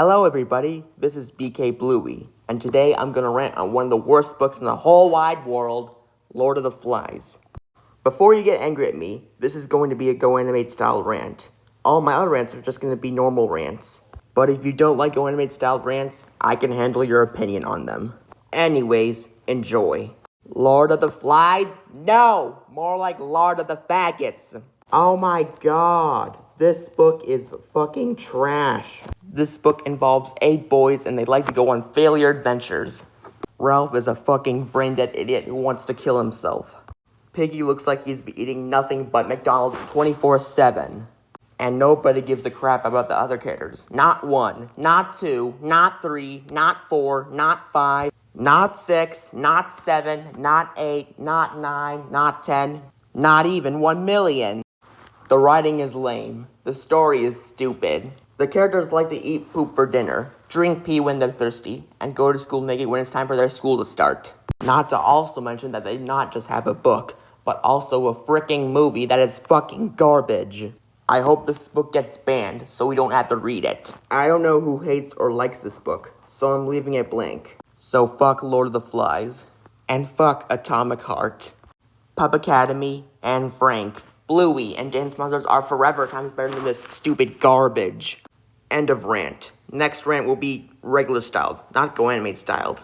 Hello everybody, this is BK Bluey, and today I'm gonna rant on one of the worst books in the whole wide world, Lord of the Flies. Before you get angry at me, this is going to be a Go Animate style rant. All my other rants are just gonna be normal rants. But if you don't like Go Animate style rants, I can handle your opinion on them. Anyways, enjoy. Lord of the Flies? No! More like Lord of the Faggots. Oh my god, this book is fucking trash. This book involves eight boys and they like to go on failure adventures. Ralph is a fucking brain dead idiot who wants to kill himself. Piggy looks like he's been eating nothing but McDonald's 24 7. And nobody gives a crap about the other characters. Not one, not two, not three, not four, not five, not six, not seven, not eight, not nine, not ten, not even one million. The writing is lame. The story is stupid. The characters like to eat poop for dinner, drink pee when they're thirsty, and go to school naked when it's time for their school to start. Not to also mention that they not just have a book, but also a freaking movie that is fucking garbage. I hope this book gets banned so we don't have to read it. I don't know who hates or likes this book, so I'm leaving it blank. So fuck Lord of the Flies. And fuck Atomic Heart. Pup Academy and Frank. Bluey and Dance Monsters are forever times better than this stupid garbage. End of rant. Next rant will be regular styled, not go animate styled.